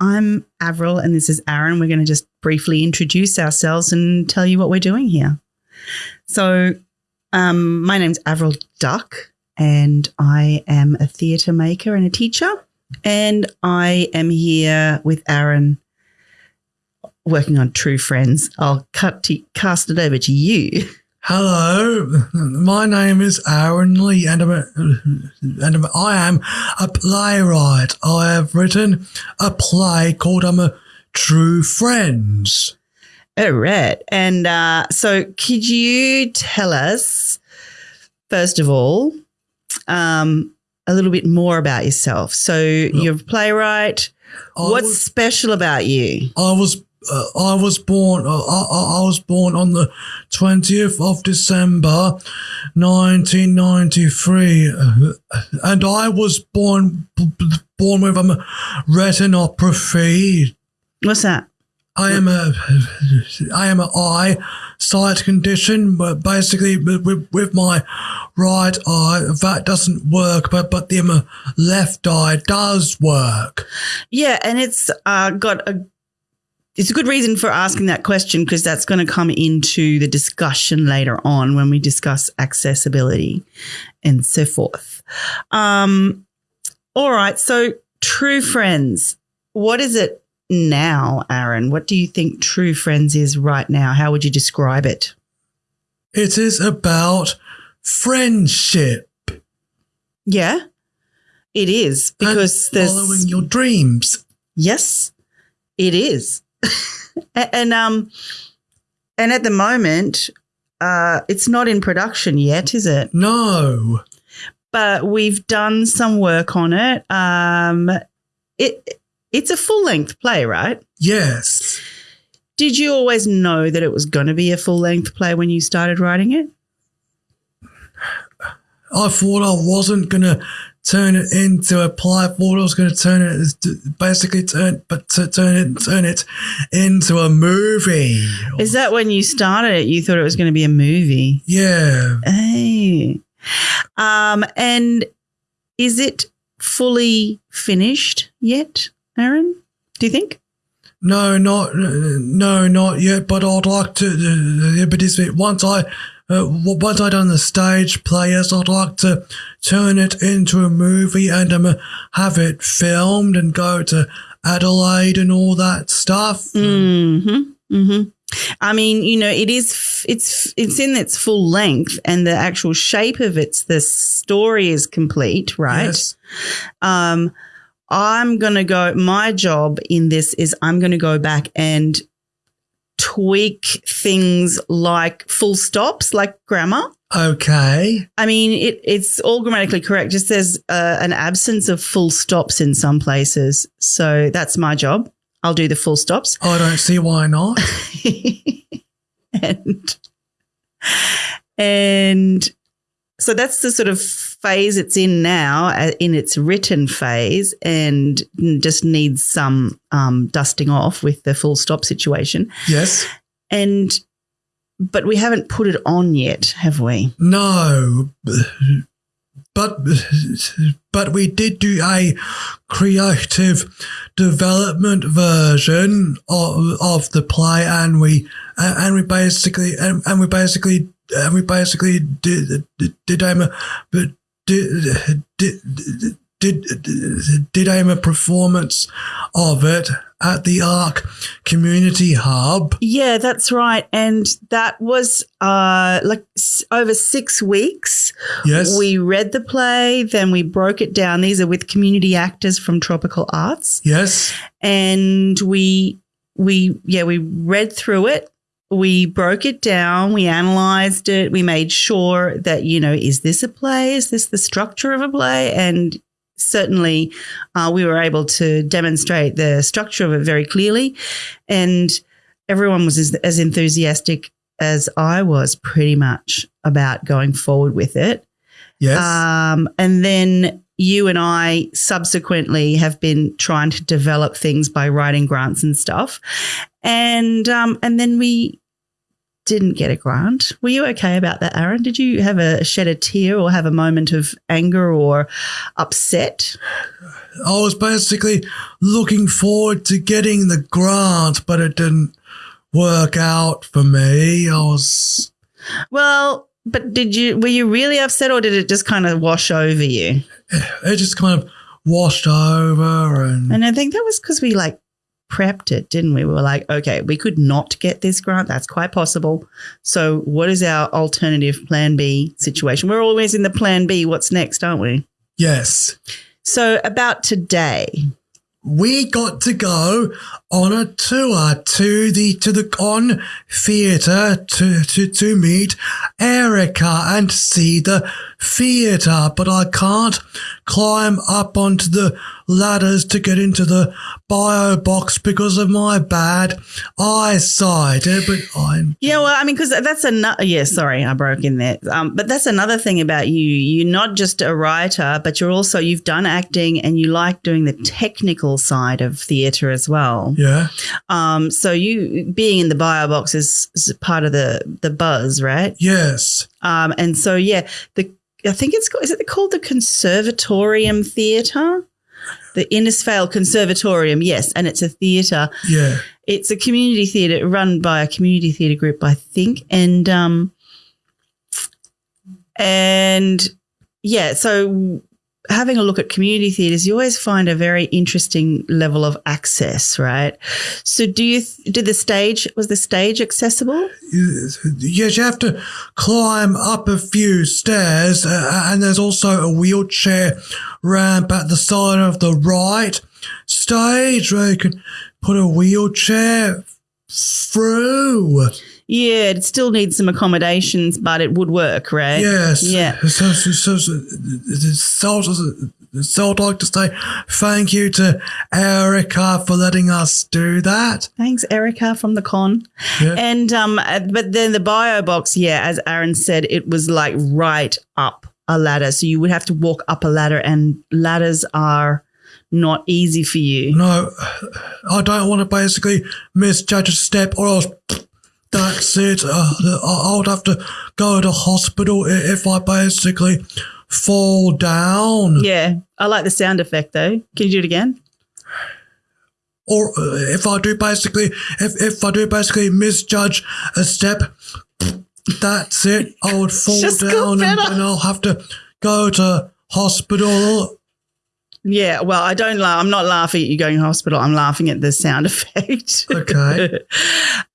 I'm Avril and this is Aaron. We're going to just briefly introduce ourselves and tell you what we're doing here. So, um, my name's Avril Duck and I am a theatre maker and a teacher. And I am here with Aaron working on True Friends. I'll cut to, cast it over to you. Hello, my name is Aaron Lee, and, I'm a, and I'm, I am a playwright. I have written a play called "I'm a True Friends." All right. And uh, so, could you tell us, first of all, um, a little bit more about yourself? So, you're a playwright. I What's was- special about you? I was uh, I was born uh, I, I was born on the twentieth of December, nineteen ninety three, and I was born b- born with a retinopathy. What's that? I am a I am a eye sight condition, but basically with, with my right eye that doesn't work, but but the um, left eye does work. Yeah, and it's uh, got a. It's a good reason for asking that question because that's going to come into the discussion later on when we discuss accessibility and so forth. Um, all right, so True Friends, what is it now, Aaron? What do you think True Friends is right now? How would you describe it? It is about friendship. Yeah, it is and because there's following your dreams. Yes, it is. And um and at the moment uh it's not in production yet, is it? No, But we've done some work on it. Um it it's a full-length play, right? yes, Did you always know that it was going to be a full-length play when you started writing it? I thought I wasn't gonna turn it into a play. I thought I was gonna turn it, basically turn, but to turn it, turn it into a movie. Is that when you started it you thought it was going to be a movie? Yeah, Hey. Um, and is it fully finished yet, Aaron? Do you think? no, not no, not yet. But I'd like to. Uh, but once I. Uh, once I done the stage play, players, I'd like to turn it into a movie and um, have it filmed and go to Adelaide and all that stuff. Mm-hmm. Mm-hmm. I mean, you know, it is. f- It's it's in its full length, and the actual shape of it's the story is complete, right? Yes. Um, I'm gonna go. My job in this is I'm gonna go back and tweak things like full stops, like grammar. Okay. I mean, it, it's all grammatically correct. Just there's uh, an absence of full stops in some places. So that's my job. I'll do the full stops. I don't see why not. and and so that's the sort of phase it's in now, uh, in its written phase, and just needs some um, dusting off with the full stop situation. Yes. And but we haven't put it on yet, have we? No. But but we did do a creative development version of, of the play, and we and we basically and, and we basically and we basically did did, did but did did did did aim a performance of it at the Arc Community Hub. Yeah, that's right. And that was uh, like s- over six weeks. Yes. We read the play, then we broke it down. These are with community actors from Tropical Arts. yes. And we, we, yeah, we read through it. We broke it down. We analyzed it. We made sure that, you know, is this a play? Is this the structure of a play? And certainly uh, we were able to demonstrate the structure of it very clearly. And everyone was as, as enthusiastic as I was pretty much about going forward with it. Yes. Um, and then, you and I subsequently have been trying to develop things by writing grants and stuff, and um, and then we didn't get a grant. Were you okay about that, Aaron? Did you have a shed a tear or have a moment of anger or upset? I was basically looking forward to getting the grant, but it didn't work out for me. I was Well, but did you were you really upset or did it just kind of wash over you? it just kind of washed over and And I think that was because we like prepped it, didn't we? We were like, okay, we could not get this grant. That's quite possible. So, what is our alternative plan B situation? We're always in the plan B. What's next, aren't we? yes. So, about today, we got to go on a tour to the to the con theatre to, to to meet Erica and see the theatre, but I can't climb up onto the ladders to get into the bio box because of my bad eyesight. Eh, But I'm Yeah, well, I mean, because that's another. Yeah, sorry, I broke in there. Um, but that's another thing about you. You're not just a writer, but you're also you've done acting and you like doing the technical side of theatre as well. yeah, Um, so you being in the bio box is, is part of the the buzz, right? yes, Um, and so yeah, the I think it's called, is it called the Conservatorium Theatre, the Innisfail Conservatorium. Yes, and it's a theatre yeah. it's a community theatre run by a community theatre group, I think, and um, and yeah, so having a look at community theatres, you always find a very interesting level of access, right? So, do you did the stage was the stage accessible? Yes, you have to climb up a few stairs, uh, and there's also a wheelchair ramp at the side of the right stage where you can put a wheelchair through. Yeah, it still needs some accommodations, but it would work, right? Yes. Yeah. So, so, so, so, so, so, so I'd like to say thank you to Erica for letting us do that. Thanks, Erica from the con. Yeah. And um, uh, but then the bio box, yeah, as Aaron said, it was like right up a ladder, so you would have to walk up a ladder, and ladders are not easy for you. No, I don't want to basically misjudge a step or else that's it. Uh, I would have to go to hospital if I basically fall down. Yeah, I like the sound effect though. Can you do it again? Or uh, if I do basically, if, if I do basically misjudge a step, that's it. I would fall down and, and I'll have to go to hospital. Yeah, well, I don't laugh. I'm not laughing at you going to hospital. I'm laughing at the sound effect. Okay.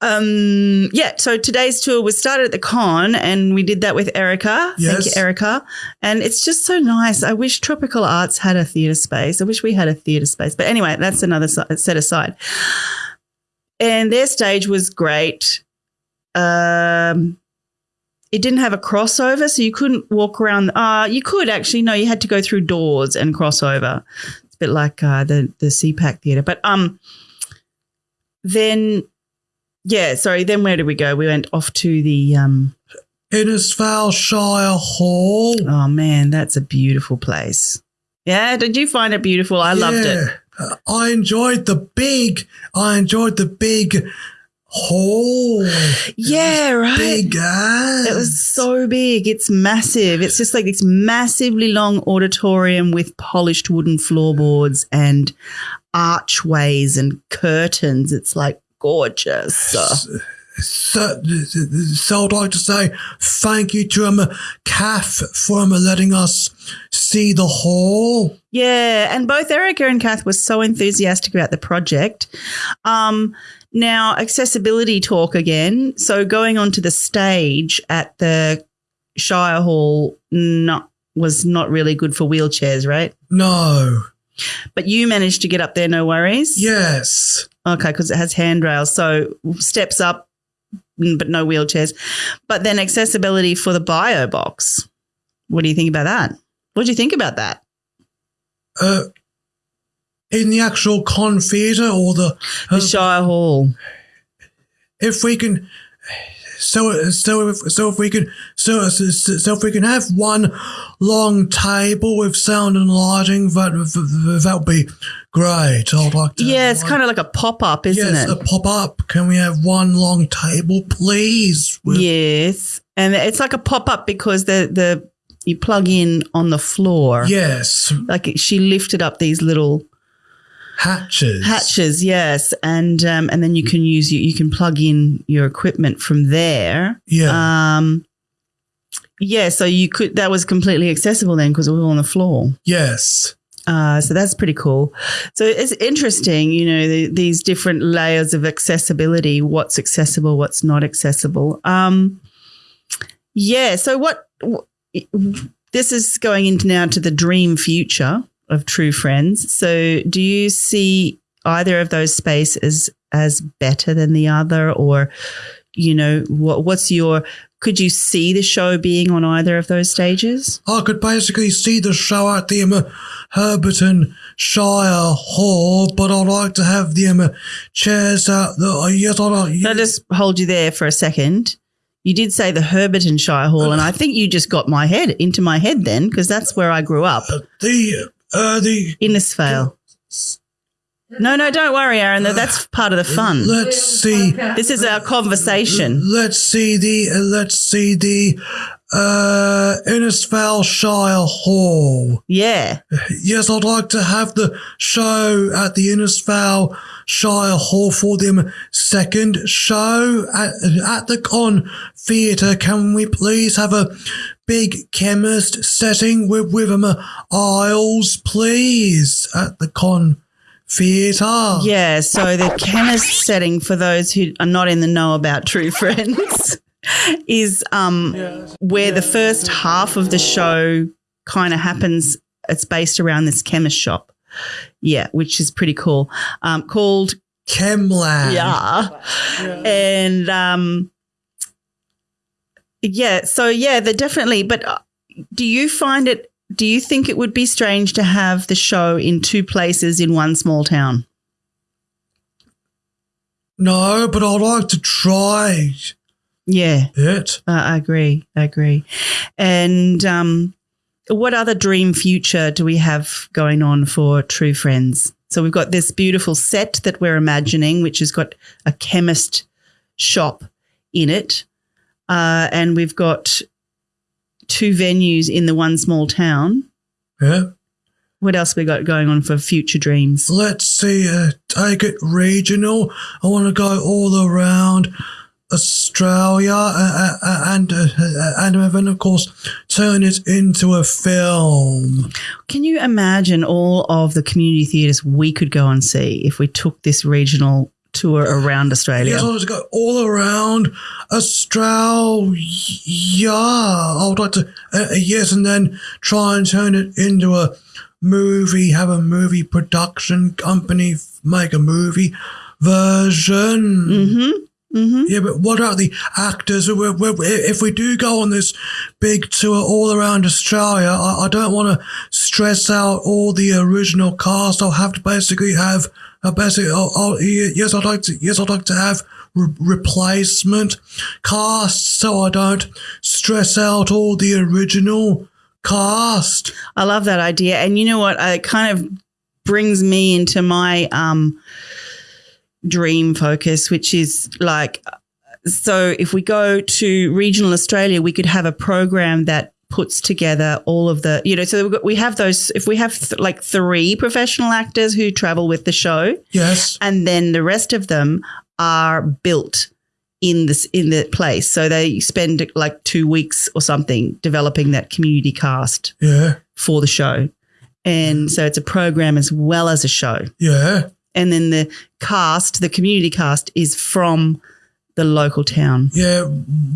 um, yeah, so today's tour was started at the con and we did that with Erica. Thank you, Yes. Erica. And it's just so nice. I wish Tropical Arts had a theatre space. I wish we had a theatre space. But anyway, that's another set aside. And their stage was great. Um, it didn't have a crossover, so you couldn't walk around. Uh, you could actually, no, you had to go through doors and crossover. It's a bit like uh, the the CPAC theatre. But um, then, yeah, sorry. Then where did we go? We went off to the um. Innisfail Shire Hall. Oh man, that's a beautiful place. Yeah, did you find it beautiful? I loved it. I enjoyed the big, I enjoyed the big hall. Yeah, right. Big ass. It was so big. It's massive. It's just like this massively long auditorium with polished wooden floorboards and archways and curtains. It's like gorgeous. So, so I'd like to say thank you to um, Kath for um, letting us see the hall. Yeah, and both Erica and Kath were so enthusiastic about the project. Um, now, accessibility talk again. So, going onto the stage at the Shire Hall not, was not really good for wheelchairs, right? No. But you managed to get up there, no worries. Yes. Okay, because it has handrails. So steps up, but no wheelchairs. But then accessibility for the bio box. What do you think about that? What do you think about that? Uh, in the actual con theatre or the, The uh, Shire Hall. if we can so so if so if we can so so, so if we can have one long table with sound and lighting, that that would be great. I'd like to. Yeah, it's kind of like a pop up, isn't yes, it? a pop up. Can we have one long table, please? With- yes, and it's like a pop up because the the you plug in on the floor. Yes, Like she lifted up these little hatches. hatches, yes, and um, and then you can use you, you can plug in your equipment from there. Yeah. Um, yeah, so you could that was completely accessible then because it was on the floor. yes. Uh, so that's pretty cool. So it's interesting, you know, the, these different layers of accessibility. What's accessible, what's not accessible. Um, yeah. So what? wh- This is going into now to the dream future of True Friends. So do you see either of those spaces as better than the other, or you know, what? What's your? Could you see the show being on either of those stages? I could basically see the show at the um, Herberton Shire Hall, but I'd like to have the um, chairs out the. Uh, yes, I'd like. Can I just hold you there for a second? You did say the Herberton Shire Hall, and I think you just got my head into my head then, because that's where I grew up, the uh, the Innisfail. No, no, don't worry, Aaron. That's part of the fun. let's see This is our conversation. let's see the uh, let's see the uh Innisfail Shire Hall. Yeah. Yes, I'd like to have the show at the Innisfail Shire Hall for the second show at, at the Con Theatre. Can we please have a big chemist setting with with um, aisles, please, at the Con Theatre? Yeah. So the chemist setting, for those who are not in the know about True Friends, is um, where the first half of the show kind of happens. It's based around this chemist shop. Yeah, which is pretty cool. Um, called Chemland. yeah. And um yeah, so yeah, they're definitely but uh, do you find it do you think it would be strange to have the show in two places in one small town? No, but I'd like to try Yeah, it. uh, I agree. I agree. And um what other dream future do we have going on for True Friends? So we've got this beautiful set that we're imagining, which has got a chemist shop in it. Uh, and we've got two venues in the one small town. Yeah. What else we got going on for future dreams? Let's see, uh, take it regional. I want to go all around Australia uh, uh, and uh, uh, and then of course turn it into a film. Can you imagine all of the community theatres we could go and see if we took this regional tour around Australia? Yes, I to go all around Australia. I would like to uh, uh, yes, and then try and turn it into a movie. Have a movie production company make a movie version. Mm-hmm. Mm-hmm. Yeah, but what about the actors? If we do go on this big tour all around Australia, I, I don't want to stress out all the original cast. I'll have to basically have a basic. I'll, I'll, yes, I'd like to. Yes, I'd like to have re- replacement cast, so I don't stress out all the original cast. I love that idea. And you know what? It kind of brings me into my um, dream focus, which is like, so if we go to regional Australia, we could have a program that puts together all of the, you know, so got- we have those, if we have th- like three professional actors who travel with the show, Yes. and then the rest of them are built in this in the place so they spend like two weeks or something developing that community cast Yeah. for the show. And so it's a program as well as a show. Yeah. And then the cast, the community cast, is from the local town. Yeah.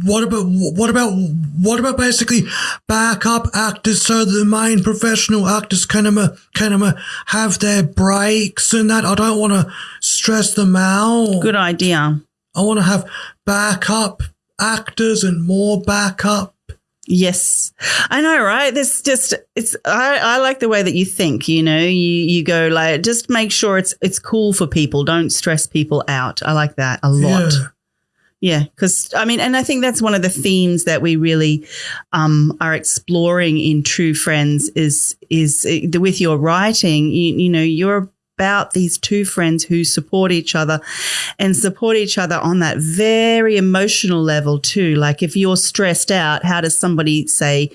What about what about what about basically backup actors so the main professional actors can um, can um, have their breaks and that? I don't want to stress them out. Good idea. I want to have backup actors and more backup. Yes, I know, right? This just it's. I, I like the way that you think. You know, you you go like just make sure it's it's cool for people. Don't stress people out. I like that a lot. Yeah. Yeah, because I mean, and I think that's one of the themes that we really um, are exploring in True Friends is is uh, with your writing. You, you know, you're about these two friends who support each other and support each other on that very emotional level too. Like if you're stressed out, how does somebody say,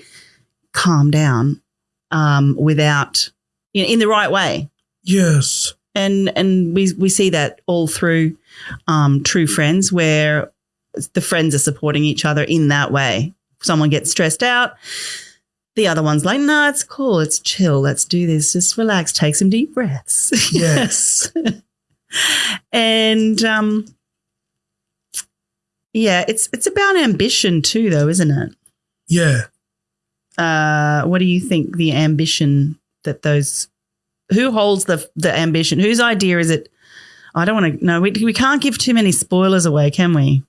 "Calm down," um, without you know, in the right way? Yes. and and we we see that all through um, true friends where the friends are supporting each other in that way. Someone gets stressed out the other one's like no it's cool. It's chill. Let's do this. Just relax. Take some deep breaths. Yes. and um yeah it's it's about ambition too though isn't it? Yeah. uh what do you think the ambition that those who holds the the ambition? Whose idea is it? I don't want to no we, we can't give too many spoilers away can we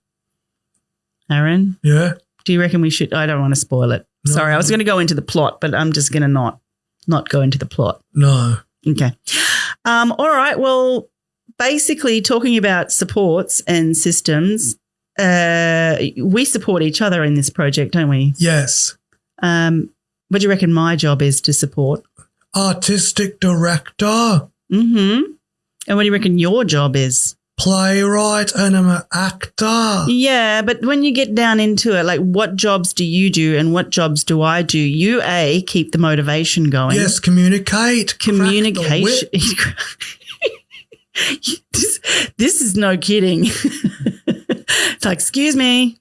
aaron Yeah. do you reckon we should i don't want to spoil it No. sorry i was going to go into the plot but i'm just going to not not go into the plot No. okay um all right well basically talking about supports and systems uh we support each other in this project don't we Yes. um what do you reckon my job is to support Artistic director, Mm-hmm. And what do you reckon your job is? Playwright, and I'm an actor. Yeah, but when you get down into it, like what jobs do you do and what jobs do I do? You a keep the motivation going. Yes, communicate. communication. this, this is no kidding. it's like, excuse me,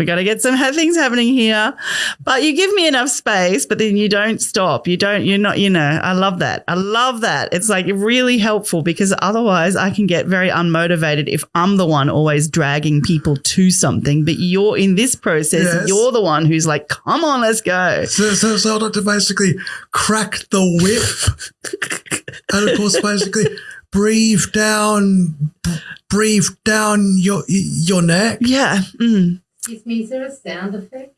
we got to get some things happening here. But you give me enough space, but then you don't stop. You don't, you're not, you know, I love that. I love that. It's like really helpful because otherwise I can get very unmotivated if I'm the one always dragging people to something. But you're in this process, Yes. you're the one who's like, come on, let's go. So, so, so to basically crack the whip, and of course, basically breathe down, breathe down your your neck. Yeah. Mm. Excuse me, is there a sound effect?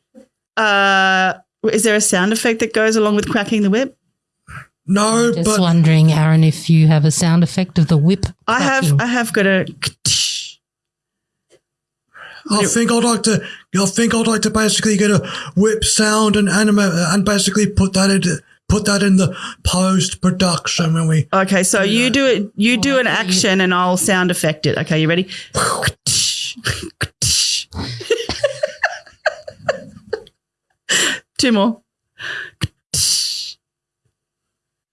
Uh, is there a sound effect that goes along with cracking the whip? No, Just but wondering, Aaron, if you have a sound effect of the whip. I have. I have got a I think I'd like to. I think I'd like to basically get a whip sound and anima and basically put that in put that in the post production when we. Okay, so you do it you do an I thought you- action and I'll sound effect it. Okay, you ready? Two more.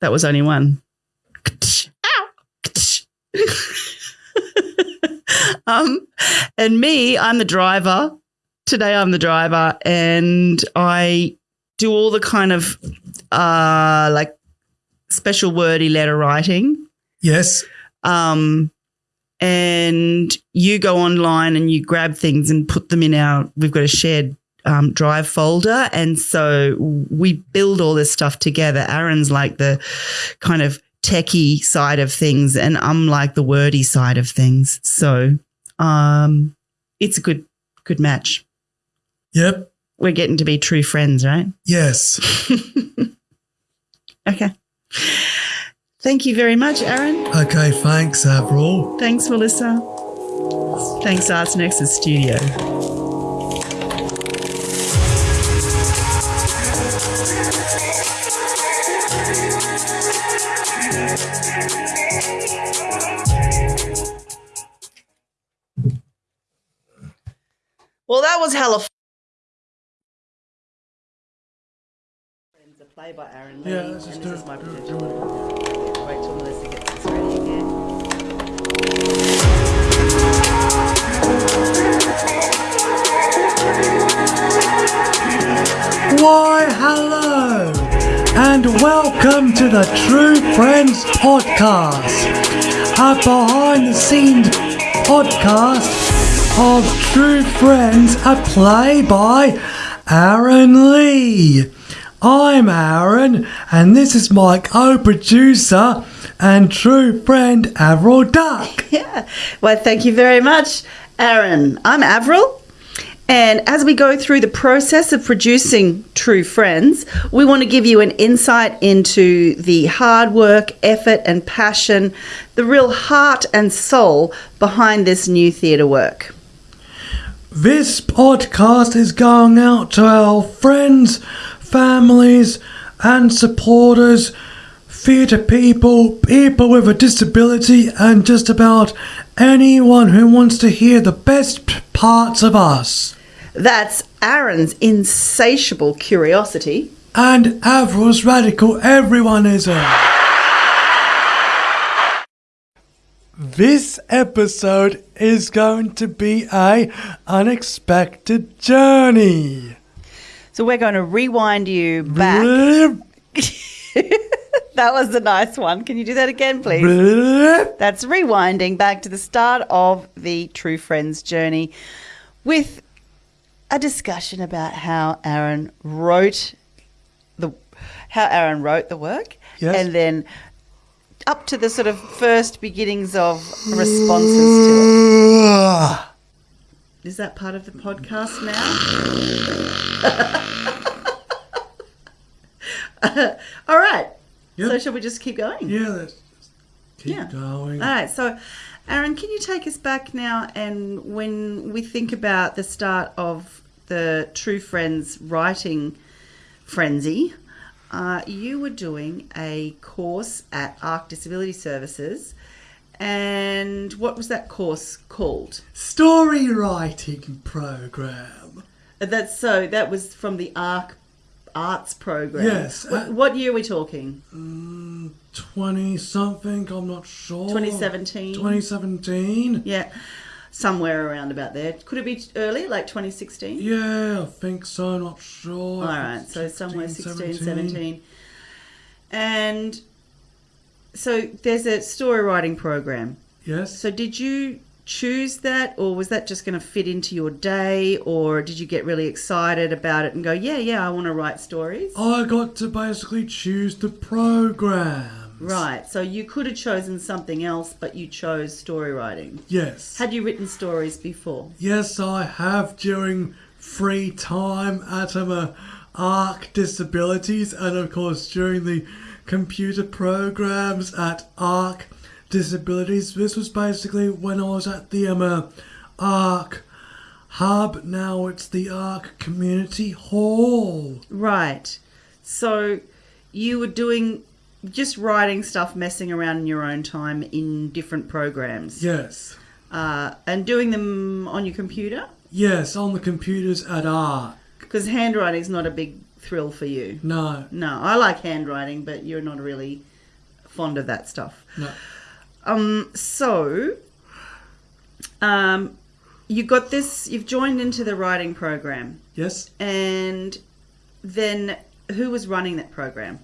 That was only one. Ow. um, and me, I'm the driver. Today I'm the driver and I do all the kind of uh like special wordy letter writing. Yes. Um and you go online and you grab things and put them in our we've got a shared um, drive folder and so we build all this stuff together aaron's like the kind of techie side of things and i'm like the wordy side of things so um it's a good good match Yep. we're getting to be true friends right Yes. okay thank you very much aaron Okay. Thanks, Avril. thanks melissa thanks arts nexus studio Well, that was hella. F- a play by Aaron Lee. Yeah, let's just and do this it. is my Do it, do it. Wait till Melissa gets this ready again. Why, hello, and welcome to the True Friends podcast, a behind the scenes podcast of True Friends, a play by Aaron Lee. I'm Aaron, and this is my co producer and true friend Avril Duck. Yeah. Well, thank you very much, Aaron. I'm Avril. And as we go through the process of producing True Friends, we want to give you an insight into the hard work, effort, and passion, the real heart and soul behind this new theatre work. This podcast is going out to our friends, families, and supporters, theatre people, people with a disability, and just about anyone who wants to hear the best parts of us. That's Aaron's insatiable curiosity. And Avril's radical everyoneism. This episode is going to be a unexpected journey. So we're going to rewind you back. That was a nice one. Can you do that again, please? That's rewinding back to the start of the True Friends journey with a discussion about how Aaron wrote the how Aaron wrote the work Yes. and then up to the sort of first beginnings of responses to it. Is that part of the podcast now? All right. Yep. So shall we just keep going? Yeah, let's keep Yeah. going. All right, so Aaron, can you take us back now? And when we think about the start of the True Friends writing frenzy, uh, you were doing a course at ARC Disability Services. And what was that course called? Story writing program. Uh, That's so that was from the ARC Arts program. Yes, What, uh, what year are we talking? 20 something, I'm not sure. 2017? 2017? Yeah, somewhere around about there. Could it be early, like 2016? Yeah, I think so, not sure. All right, so somewhere 16, 17. And so there's a story writing program. Yes. So did you choose that, or was that just going to fit into your day, or did you get really excited about it and go, yeah, yeah, I want to write stories? I got to basically choose the program. Right, so you could have chosen something else, but you chose story writing. Yes. Had you written stories before? Yes, I have during free time at um, ARC Disabilities and of course during the computer programs at ARC Disabilities. This was basically when I was at the um, uh, ARC Hub. Now it's the ARC Community Hall. Right. So you were doing just writing stuff, messing around in your own time in different programs, Yes. uh, and doing them on your computer Yes, on the computers at ARC. because handwriting's not a big thrill for you. No, No, I like handwriting, but you're not really fond of that stuff. no. Um, so, um, you got this. You've joined into the writing program, Yes. and then who was running that program?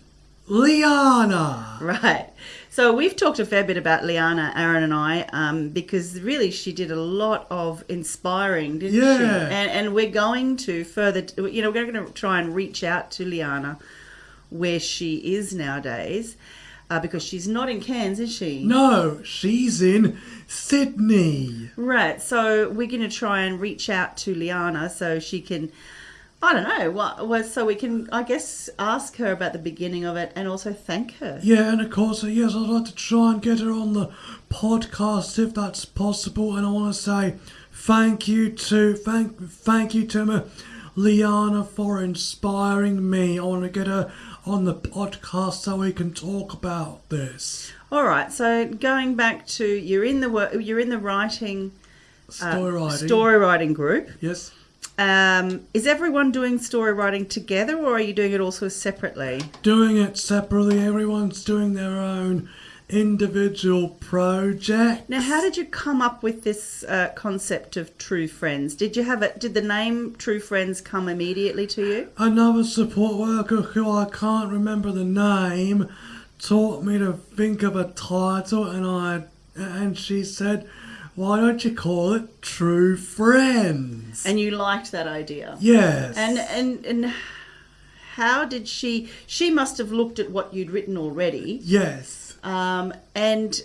Liana. Right. So we've talked a fair bit about Liana, Aaron, and I, um, because really she did a lot of inspiring, didn't she? Yeah. And, and we're going to further, you know, we're going to try and reach out to Liana where she is nowadays, uh, because she's not in Cairns, is she? No, she's in Sydney. Right. So we're going to try and reach out to Liana so she can. I don't know what was so we can I guess ask her about the beginning of it and also thank her. Yeah, and of course, uh, yes, I'd like to try and get her on the podcast if that's possible. And I want to say thank you to thank thank you to uh, Liana for inspiring me. I want to get her on the podcast so we can talk about this All right. So going back to you're in the work you're in the writing uh, writing. story writing group. Yes. Um, is everyone doing story writing together or are you doing it also separately? Doing it separately. Everyone's doing their own individual project. Now, how did you come up with this uh, concept of True Friends? Did you have it? Did the name True Friends come immediately to you? Another support worker who I can't remember the name taught me to think of a title and I and she said, Why don't you call it True Friends? And you liked that idea. yes. And and and how did she? She must have looked at what you'd written already. yes. Um, and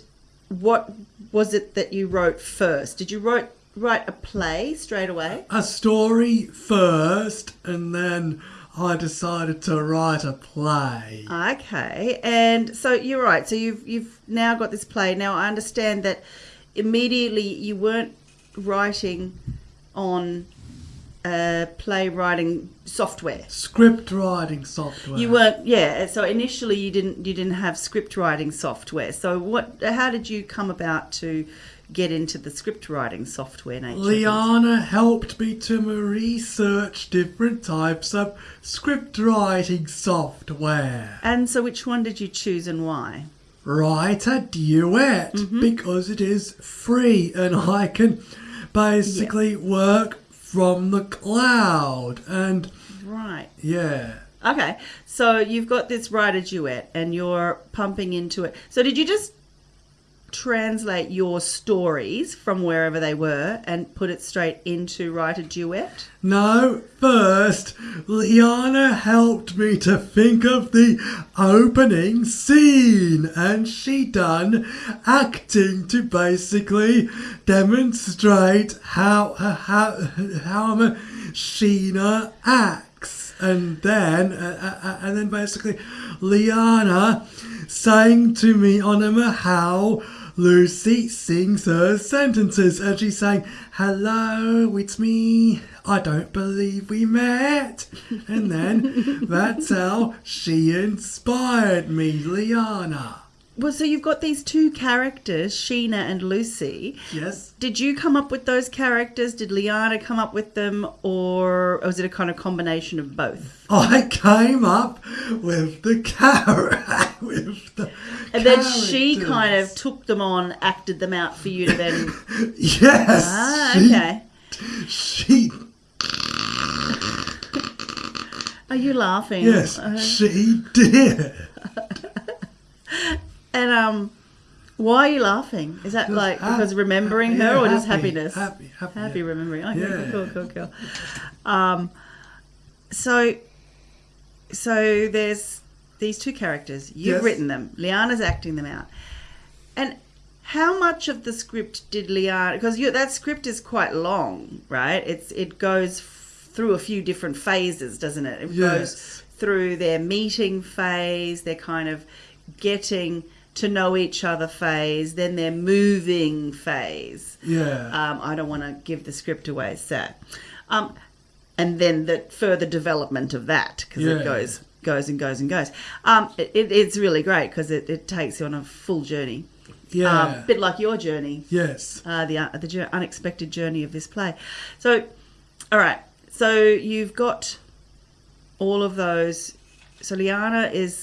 what was it that you wrote first? Did you write write a play straight away? A story first and then I decided to write a play. Okay, and so you're right. So you've you've now got this play. Now I understand that immediately you weren't writing on uh, playwriting software. Script writing software. You weren't, yeah. So initially, you didn't you didn't have script writing software. So what? How did you come about to get into the script writing software nature? Liana helped me to research different types of script writing software. And so, which one did you choose and why? WriterDuet Mm-hmm. because it is free and I can basically work from the cloud. And Right. yeah. Okay. So you've got this WriterDuet, and you're pumping into it. So did you just translate your stories from wherever they were and put it straight into WriterDuet? No, first, Liana helped me to think of the opening scene, and she done acting to basically demonstrate how how how Sheena acts, and then uh, uh, and then basically Liana saying to me on a how Lucy sings her sentences and she's saying, Hello, it's me. I don't believe we met. And then that's how she inspired me, Liana. Well, so you've got these two characters, Sheena and Lucy. Yes? Did you come up with those characters? Did Liana come up with them, or was it a kind of combination of both? I came up with the character. with the And then she kind of took them on, acted them out for you to then. Yes. ah, she- okay. She, Are you laughing? yes, Uh, she did. and um, why are you laughing? Is that Just like hap- because remembering her, yeah, or just happiness? Happy, happy, Happy yeah. remembering. Okay, Yeah. cool, cool, cool. Um, so, so there's these two characters. You've Yes. written them. Liana's acting them out. And how much of the script did Liana? Because that script is quite long, right? It's it goes f- through a few different phases, doesn't it? It Yes. goes through their meeting phase, their kind of getting to know each other phase, then their moving phase. Yeah. Um, I don't want to give the script away, so. Um, and then the further development of that because Yeah. it goes goes and goes and goes. Um, it, it, it's really great because it, it takes you on a full journey. yeah. Um, bit like your journey, yes. uh, the uh, the unexpected journey of this play. So, all right. So you've got all of those. So Liana is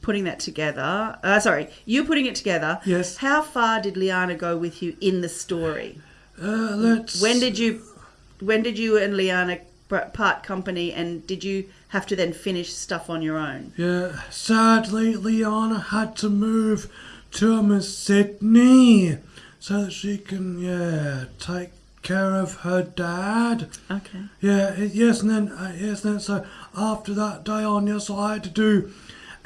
putting that together. Uh, sorry, you're putting it together. Yes. How far did Liana go with you in the story? Uh, let's. When did you, when did you and Liana part company, and did you have to then finish stuff on your own? Yeah, sadly, Liana had to move to Sydney so that she can, yeah, take care of her dad. Okay. Yeah, yes, and then, uh, yes, and then, so after that day on, yes, I had to do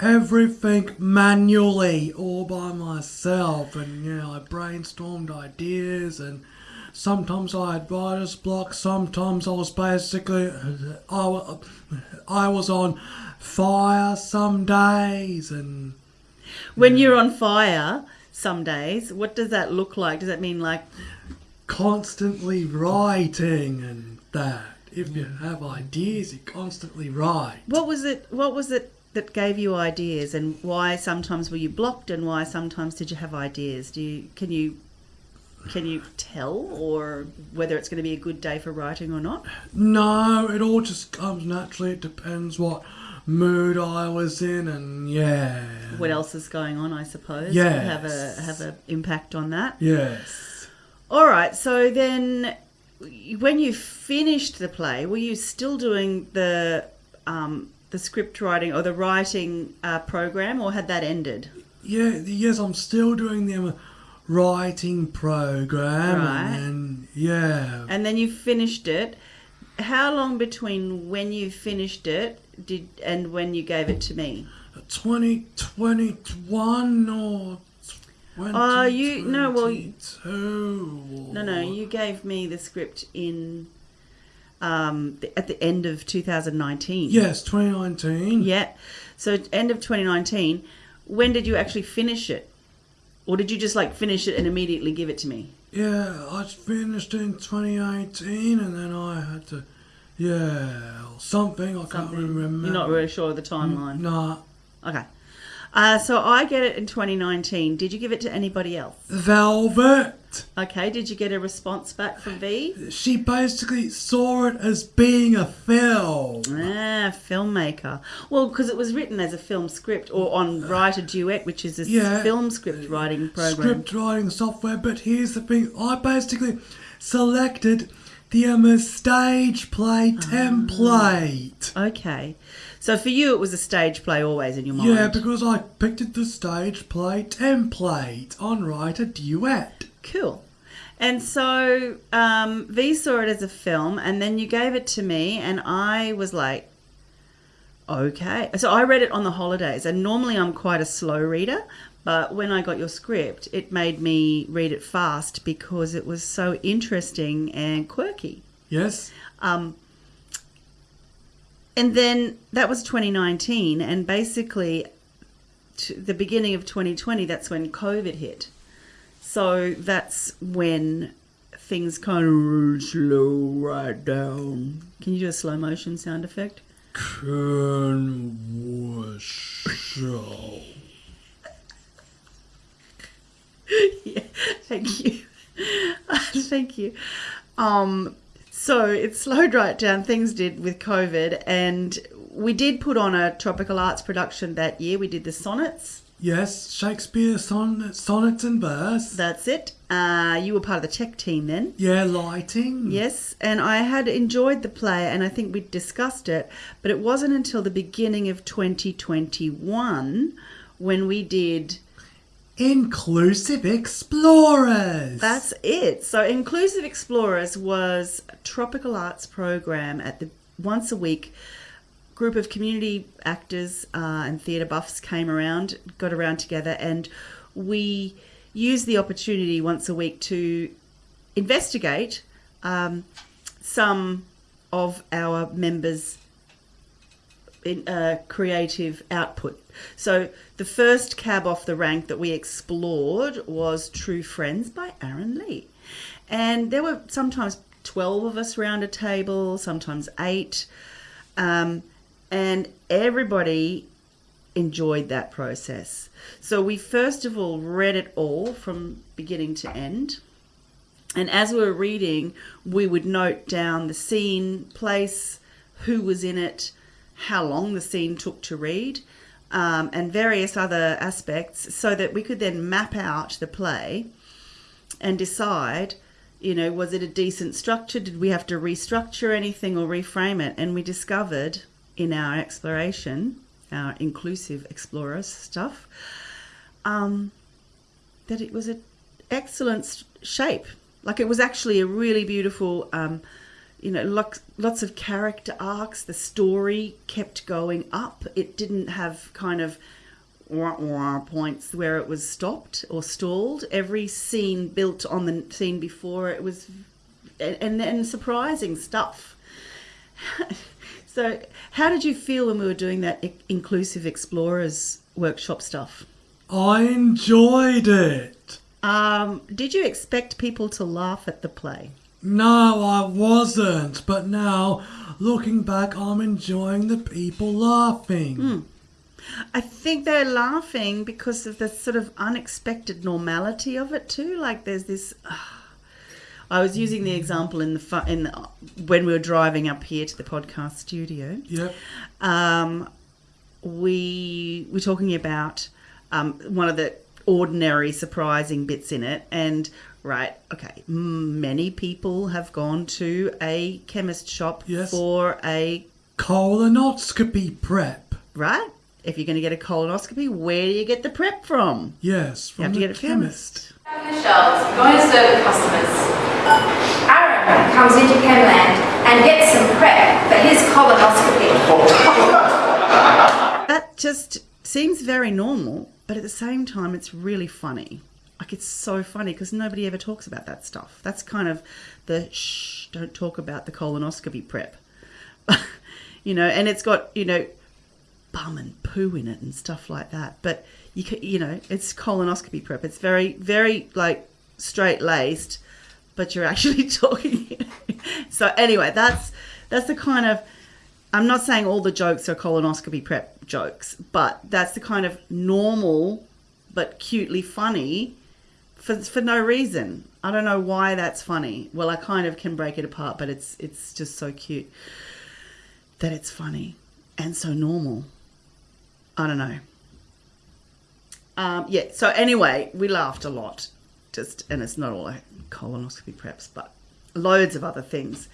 everything manually, all by myself, and yeah, I brainstormed ideas, and sometimes I had writer's block, sometimes I was basically, I, I was on fire some days, and When you're on fire, some days, what does that look like? Does that mean like constantly writing and that. If you have ideas, you constantly write. what was it? What was it that gave you ideas, and why sometimes were you blocked, and why sometimes did you have ideas? Do you can you can you tell, or whether it's going to be a good day for writing or not? No, it all just comes naturally. It depends what mood I was in, and yeah. What else is going on? I suppose. Yes. Have a have a impact on that. Yes. All right. So then, when you finished the play, were you still doing the um, the script writing or the writing uh, program, or had that ended? Yeah, yes, I'm still doing the um, writing program, Right. and yeah. And then you finished it. How long between when you finished it did and when you gave it to me? 2021 or. Oh, you- no, well, you- 2022 No, no, you gave me the script in um, at the end of 2019. Yes, 2019. Yeah. So end of 2019. When did you actually finish it? Or did you just like finish it and immediately give it to me? Yeah, I finished in 2018 and then I had to Yeah, something. I can't Something. remember. You're not really sure of the timeline. Nah. Okay. Uh, so I get it in 2019. Did you give it to anybody else? Velvet. Okay. Did you get a response back from V? She basically saw it as being a film. Ah, filmmaker. Well, because it was written as a film script or on WriterDuet, which is a Yeah. film script writing program. Script writing software, but here's the thing I basically selected the um, stage play Ah. template. Okay. So for you, it was a stage play always in your mind. Yeah, because I picked it the stage play template on WriterDuet. Cool. And so um, V saw it as a film, and then you gave it to me, and I was like, okay. So I read it on the holidays, and normally I'm quite a slow reader, but when I got your script, it made me read it fast because it was so interesting and quirky. Yes? Um, and then that was 2019, and basically, to the beginning of 2020, that's when COVID hit. So that's when things kind of slow right down. Can you do a slow motion sound effect? Can show. yeah, thank you. thank you. Um, so it slowed right down. Things did with COVID, and we did put on a tropical arts production that year. We did the sonnets. Yes, Shakespeare son- sonnets and verse. That's it. Uh, you were part of the tech team then. Yeah, lighting. Yes, and I had enjoyed the play, and I think we discussed it, but it wasn't until the beginning of 2021 when we did Inclusive Explorers. That's it. So Inclusive Explorers was a tropical arts program at the once a week group of community actors uh, and theatre buffs came around, got around together, and we used the opportunity once a week to investigate um, some of our members' in, uh, creative output. So the first cab off the rank that we explored was True Friends by Aaron Lee. And there were sometimes 12 of us round a table, sometimes eight. Um, and everybody enjoyed that process. So we first of all read it all from beginning to end. And as we were reading, we would note down the scene, place, who was in it, how long the scene took to read, um, and various other aspects, so that we could then map out the play and decide, you know, was it a decent structure? Did we have to restructure anything or reframe it? And we discovered in our exploration, our inclusive explorers stuff, um, that it was an excellent shape. Like it was actually a really beautiful, um, you know, lots, lots of character arcs. The story kept going up. It didn't have kind of wah, wah points where it was stopped or stalled. Every scene built on the scene before it was, and and, and surprising stuff. so, how did you feel when we were doing that inclusive explorers workshop stuff? I enjoyed it. Um, did you expect people to laugh at the play? No, I wasn't. But now, looking back, I'm enjoying the people laughing. I think they're laughing because of the sort of unexpected normality of it too. Like there's this. I was using the example in the fu- in the, when we were driving up here to the podcast studio. Yeah. Um, we were talking about um, one of the ordinary, surprising bits in it, and right, okay, many people have gone to a chemist shop Yes. for a Colonoscopy prep. right. If you're going to get a colonoscopy, where do you get the prep from? Yes, You from have to get it chemist. on the shelves, going to serve the customers. Aaron comes into Chemland and gets some prep for his colonoscopy. That just seems very normal, but at the same time, it's really funny. Like it's so funny because nobody ever talks about that stuff. That's kind of the shh, don't talk about the colonoscopy prep. you know, and it's got, you know, bum and poo in it and stuff like that. But you can, you know, it's colonoscopy prep. It's very, very like straight laced, but you're actually talking. so anyway, that's that's the kind of I'm not saying all the jokes are colonoscopy prep jokes, but that's the kind of normal but cutely funny for for no reason. I don't know why that's funny. Well, I kind of can break it apart, but it's it's just so cute that it's funny and so normal. I don't know. Um, yeah. So anyway, we laughed a lot. Just and it's not all like colonoscopy preps, but loads of other things.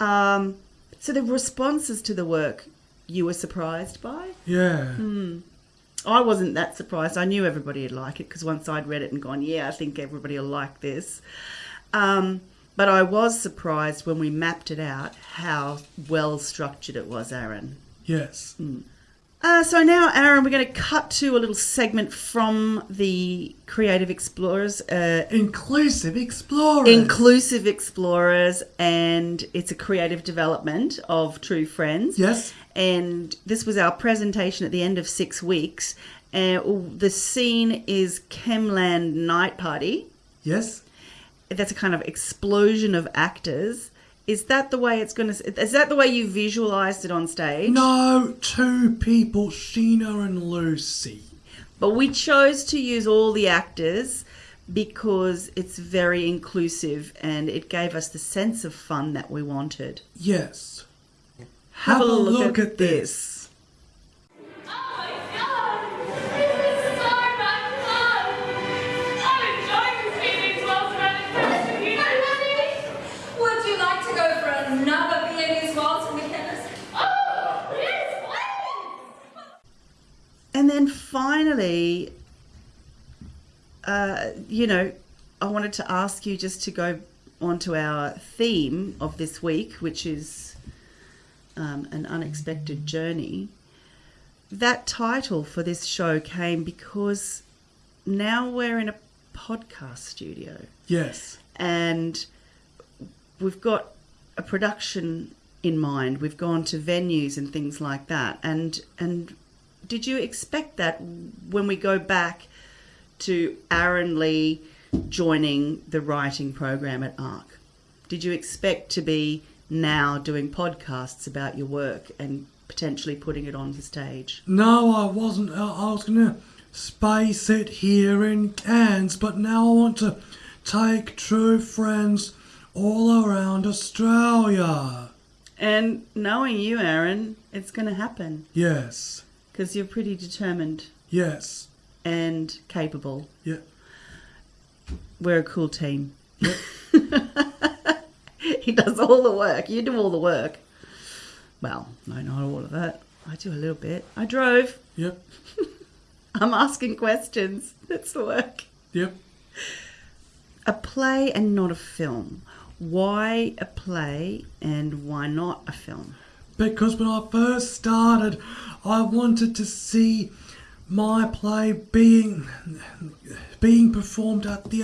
Um, so the responses to the work you were surprised by? Yeah. I wasn't that surprised. I knew everybody would like it because once I'd read it and gone, yeah, I think everybody will like this. Um, but I was surprised when we mapped it out how well structured it was, Aaron. Yes. Uh, so now, Aaron, we're going to cut to a little segment from the Creative Explorers, uh, Inclusive explorers. Inclusive Explorers, and it's a creative development of True Friends. Yes. And this was our presentation at the end of six weeks. Uh, the scene is Chemland Night Party. Yes. That's a kind of explosion of actors. Is that the way it's going to? Is that the way you visualized it on stage? No, two people, Sheena and Lucy. But we chose to use all the actors because it's very inclusive and it gave us the sense of fun that we wanted. Yes. Have, a look, at, this. Oh my god! This is so much fun! I'm enjoying these well surrounded community. Would you like to go for another Viennese waltz in the chemist? Oh, yes, please! And then finally, uh, you know, I wanted to ask you just to go on to our theme of this week, which is um, an unexpected journey. That title for this show came because now we're in a podcast studio Yes. and we've got a production in mind. We've gone to venues and things like that. And and did you expect that when we go back to Aaron Lee joining the writing program at ARC? Did you expect to be now doing podcasts about your work and potentially putting it on the stage? No, I wasn't. I was going to space it here in Cairns, but now I want to take true friends all around Australia. And knowing you, Aaron, it's going to happen Yes. because you're pretty determined Yes. and capable. Yeah. We're a cool team. he does all the work. You do all the work. Well, no, not all of that. I do a little bit. I drove. Yep. I'm asking questions. That's the work. Yep. A play and not a film. Why a play and why not a film? Because when I first started, I wanted to see my play being being performed at the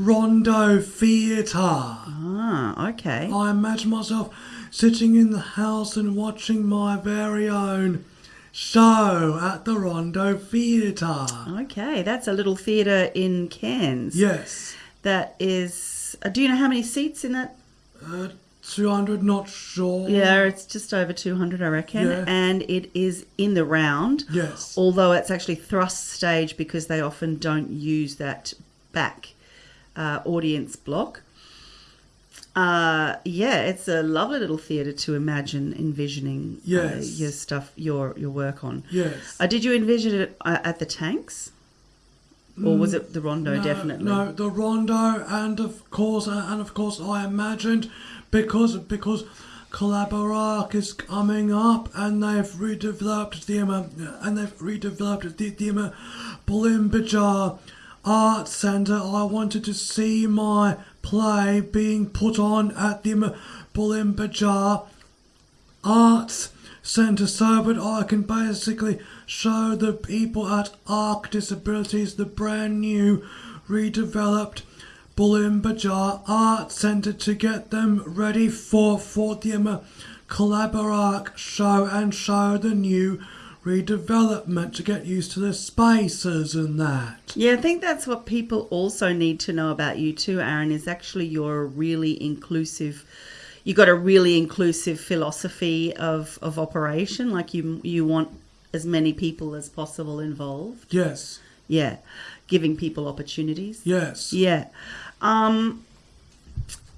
Rondo Theatre. Ah, okay. I imagine myself sitting in the house and watching my very own show at the Rondo Theatre. Okay, that's a little theatre in Cairns. Yes. That is. Uh, do you know how many seats in that Uh, 200, not sure. Yeah, it's just over 200, I reckon. Yeah. And it is in the round. Yes. Although it's actually thrust stage because they often don't use that back uh, audience block. Uh, yeah, it's a lovely little theatre to imagine envisioning uh, your stuff, your your work on. Yes. Uh, did you envision it uh, at the tanks, or was it the Rondo? No, definitely. No, the rondo, and of course, uh, and of course, I imagined because because Collaborac is coming up, and they've redeveloped the uh, and they've redeveloped the the Bulmba-ja Art Centre. I wanted to see my play being put on at the Bulmba-ja Arts Centre so that I can basically show the people at ARC Disabilities the brand new redeveloped Bulmba-ja Art Centre to get them ready for, for the um, show and show the new redevelopment to get used to the spaces and that. Yeah, I think that's what people also need to know about you too, Aaron, is actually you're a really inclusive you got a really inclusive philosophy of, of operation. Like you you want as many people as possible involved. Yes. Yeah, giving people opportunities. Yes. Yeah. Um,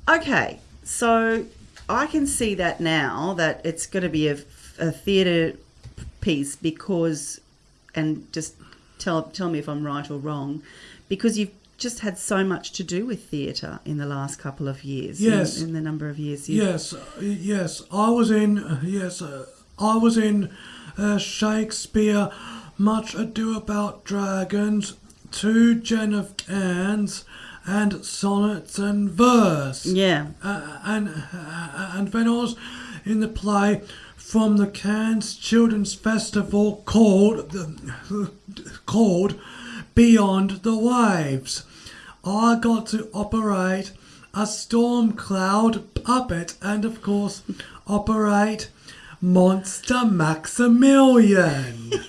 okay, so I can see that now that it's going to be a, a theatre piece because, and just tell tell me if I'm right or wrong, because you've just had so much to do with theatre in the last couple of years. Yes. In, the number of years. you Yes, yes. I was in. Yes, uh, I was in uh, Shakespeare. Much Ado About Dragons, two Jennifer Anns, and sonnets and verse. Yeah. Uh, and uh, and then I was in the play from the Cairns Children's Festival called called Beyond the Waves. I got to operate a storm cloud puppet and of course operate Monster Maximilian.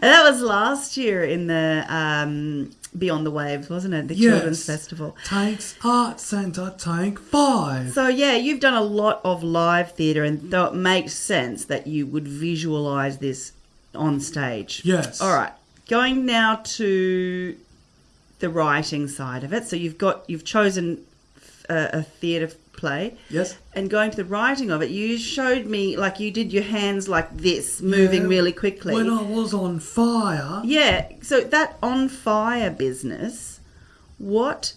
That was last year in the um, Beyond the Waves, wasn't it? The Children's Yes. Festival. Tanks Art Centre Tank 5. So yeah, you've done a lot of live theatre, and though it makes sense that you would visualize this on stage. Yes. All right. Going now to the writing side of it. So you've got you've chosen a, a theatre play. Yes. And going to the writing of it, you showed me like you did your hands like this, moving Yeah, really quickly. When I was on fire. Yeah. So that on fire business, what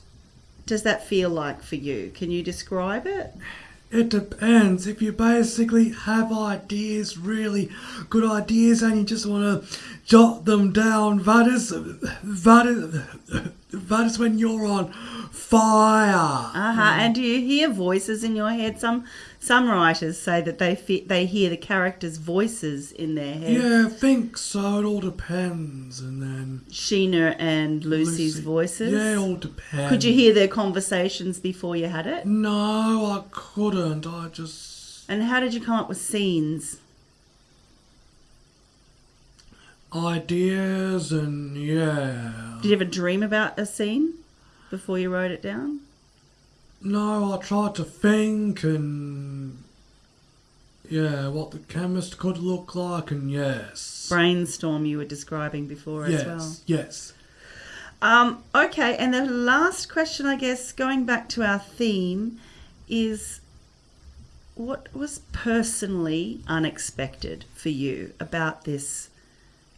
does that feel like for you? Can you describe it? It depends. If you basically have ideas, really good ideas, and you just want to jot them down, that is, that is, that is when you're on fire. Uh-huh. And do you hear voices in your head? Some some writers say that they fe- they hear the characters' voices in their head. Yeah, I think so. It all depends, and then Sheena and Lucy's Lucy- voices. Yeah, it all depends. Could you hear their conversations before you had it? No, I couldn't. I just And how did you come up with scenes? ideas and yeah. Did you ever dream about a scene before you wrote it down? No, I tried to think and yeah, what the chemist could look like, and yes, Brainstorm you were describing before yes, as well. yes. Um, okay, and the last question, I guess, going back to our theme, is what was personally unexpected for you about this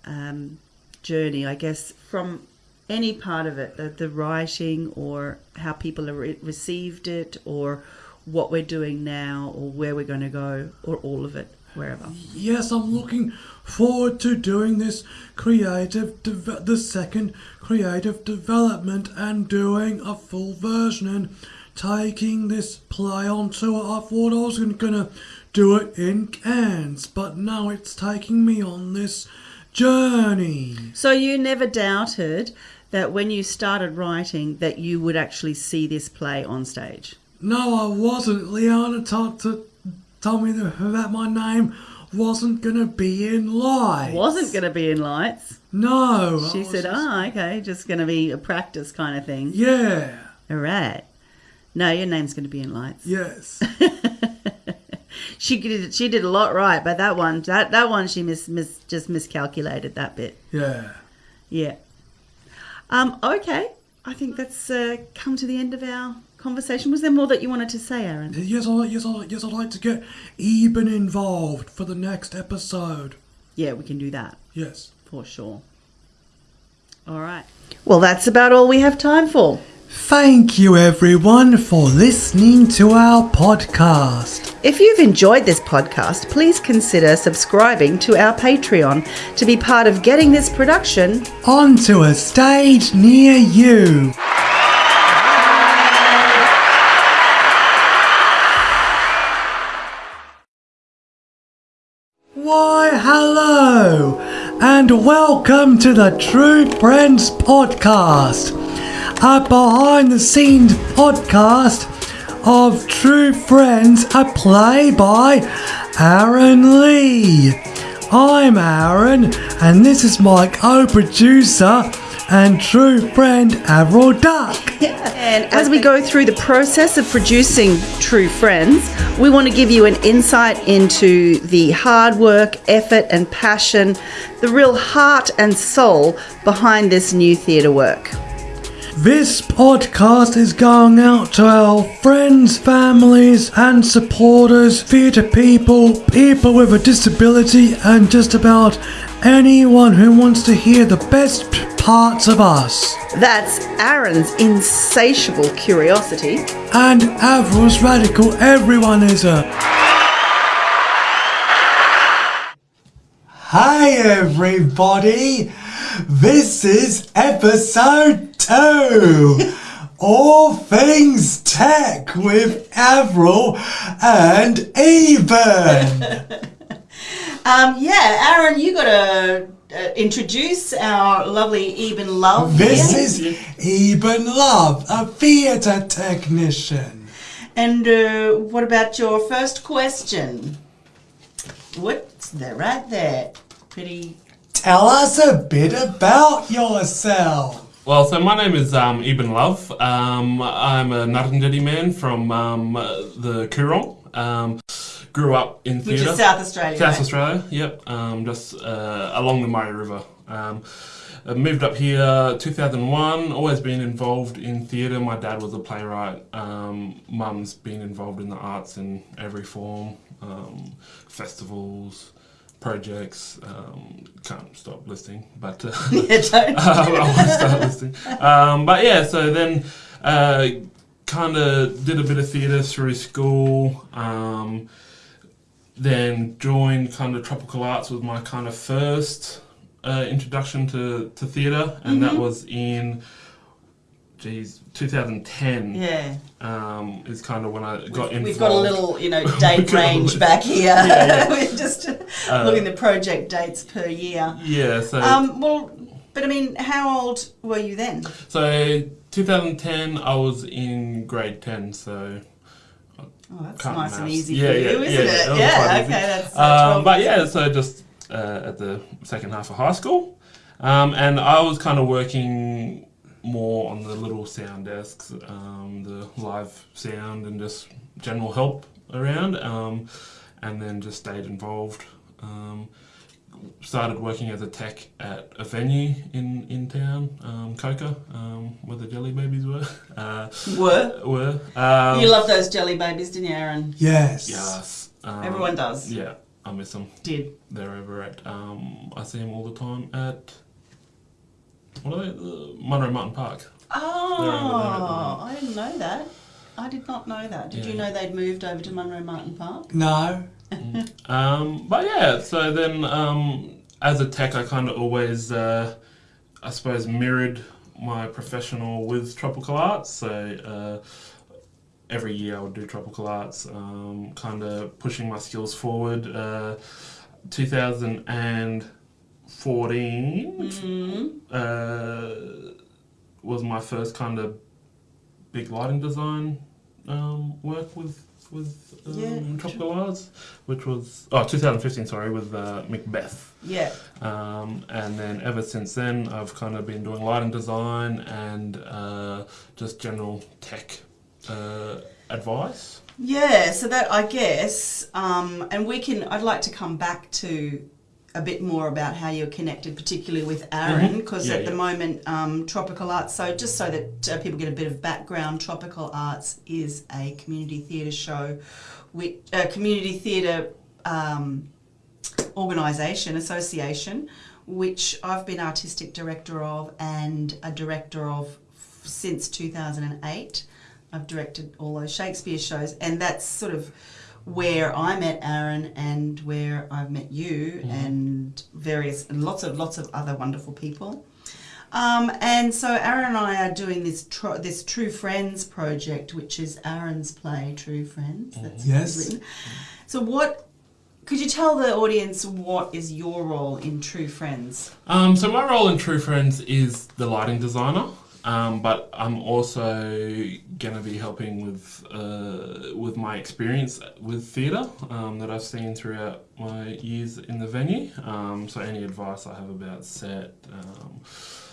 um, journey? I guess from any part of it, the, the writing or how people have re- received it, or what we're doing now, or where we're going to go, or all of it, wherever. Yes, I'm looking forward to doing this creative, deve- the second creative development, and doing a full version and taking this play on tour. I thought I was going to do it in Cairns, but now it's taking me on this journey. So you never doubted that when you started writing that you would actually see this play on stage. No, I wasn't. Liana told, to, told me that, my name wasn't going to be in lights. Wasn't going to be in lights. No. She said, just- "Oh, okay, just going to be a practice kind of thing." Yeah. All right. No, your name's going to be in lights. Yes. She did she did a lot right, but that one that that one she mis, mis just miscalculated that bit. yeah. Yeah. Um. Okay. I think that's uh, come to the end of our conversation. Was there more that you wanted to say, Aaron? Yes, I yes, I yes, I'd like to get Eben involved for the next episode. Yeah, we can do that. Yes. For sure. All right. Well, that's about all we have time for. Thank you, everyone, for listening to our podcast. If you've enjoyed this podcast, please consider subscribing to our Patreon to be part of getting this production. Onto a stage near you. Why, hello, and welcome to the True Friends Podcast, a behind the scenes podcast of True Friends, a play by Aaron Lee. I'm Aaron, and this is my co producer, and true friend Avril Duck. And as we go through the process of producing True Friends, we want to give you an insight into the hard work, effort, and passion, the real heart and soul behind this new theatre work. This podcast is going out to our friends, families, and supporters, theatre people, people with a disability, and just about anyone who wants to hear the best parts of us. That's Aaron's insatiable curiosity. And Avril's radical everyone is a. Hi, everybody. This is episode two. All things tech with Avril and Eben. Um, yeah, Aaron, you got to uh, introduce our lovely Eben Love. This here. is Eben Love, a theatre technician. And uh, what about your first question? What's that right there? Pretty. Tell us a bit about yourself. Well, so my name is um, Eben Love. Um, I'm a Ngarrindjeri man from um, uh, the Coorong. Um, grew up in Which theatre. is South Australia. South right? Australia, yep. Um, just uh, along the Murray River. Um, moved up here 2001. Always been involved in theatre. My dad was a playwright. Um, Mum's been involved in the arts in every form, um, festivals, projects. Um, can't stop listing, but. Uh, Yeah, don't. I want to start listing. Um, but yeah, so then uh, kind of did a bit of theatre through school. Um, then joined kind of tropical arts was my kind of first uh, introduction to, to theatre, and that was in, geez, 2010. Yeah. Um, is kind of when I got involved. We've got a little, you know, date range back here. Yeah, yeah. We're just Uh, looking at the project dates per year. Yeah, so Um, well, but I mean, how old were you then? so 2010 I was in grade 10, so Oh, that's nice and easy Yeah, for you, yeah, isn't yeah, it? yeah, okay, that's uh, Um, but yeah, so just uh, at the second half of high school, um, and I was kind of working more on the little sound desks, um, the live sound, and just general help around, um, and then just stayed involved. Um, started working as a tech at a venue in in town, um, Coca, um, where the Jelly Babies were. Uh, Were. were um, You love those jelly babies, didn't you, Aaron? Yes. Yes. Um, Everyone does. Yeah, I miss them. Did. They're over at. Um, I see them all the time at. What are they? Uh, Munro Martin Park. Oh, I didn't know that. I did not know that. Did you Yeah. know they'd moved over to Munro Martin Park? No. Um, but yeah, so then um, as a tech, I kind of always, uh, I suppose, mirrored my professional with tropical arts. So uh, every year I would do tropical arts, um, kind of pushing my skills forward. Uh, 2014 uh, was my first kind of big lighting design um, work with with um, Yeah. tropical arts, which was oh 2015 sorry with uh, Macbeth. Yeah. Um, and then ever since then, I've kind of been doing lighting design and uh, just general tech uh, advice. Yeah, so that I guess, um, and we can. I'd like to come back to a bit more about how you're connected, particularly with Aaron, Mhm. because Yeah, at the moment, um, Tropical Arts. So just so that uh, people get a bit of background, Tropical Arts is a community theatre show, with a community theatre um, organisation association, which I've been artistic director of and a director of f- since 2008. I've directed all those Shakespeare shows, and that's sort of where I met Aaron and where I've met you and various and lots of lots of other wonderful people. Um, and so Aaron and I are doing this tr- this True Friends project, which is Aaron's play True Friends. That's Yes. written. So what could you tell the audience what is your role in True Friends? Um, so my role in True Friends is the lighting designer, um, but I'm also going to be helping with uh, with my experience with theatre um, that I've seen throughout my years in the venue. Um, so any advice I have about set, um,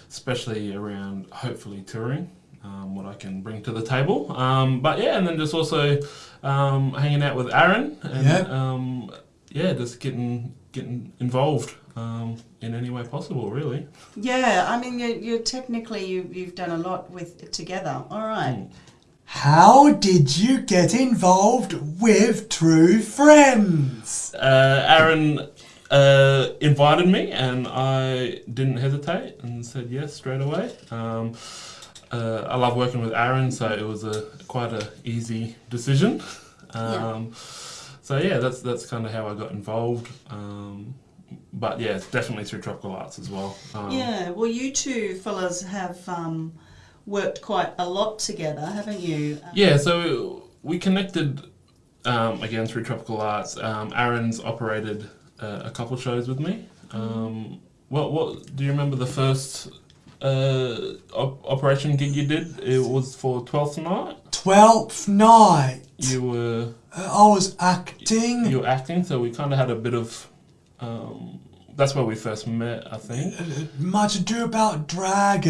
especially around hopefully touring. Um, what I can bring to the table, um, but yeah, and then just also um, hanging out with Aaron, and Yeah. um, yeah, just getting getting involved um, in any way possible, really. Yeah, I mean, you're, you're technically you, you've done a lot with together. All right. How did you get involved with True Friends? uh, Aaron uh, invited me, and I didn't hesitate and said yes straight away. Um, uh, I love working with Aaron, so it was a quite a easy decision. Um, So yeah, that's that's kind of how I got involved. Um, but yeah, it's definitely through Tropical Arts as well. Um, Yeah, well, you two fellas have um, worked quite a lot together, haven't you? Yeah, so we connected um, again through Tropical Arts. Um, Aaron's operated uh, a couple shows with me. Um, what what do you remember the first uh, op- operation gig you did? It was for Twelfth Night. Twelfth night. You were Uh, I was acting. you were acting, so we kind of had a bit of. Um, that's where we first met, I think. Much ado about dragons.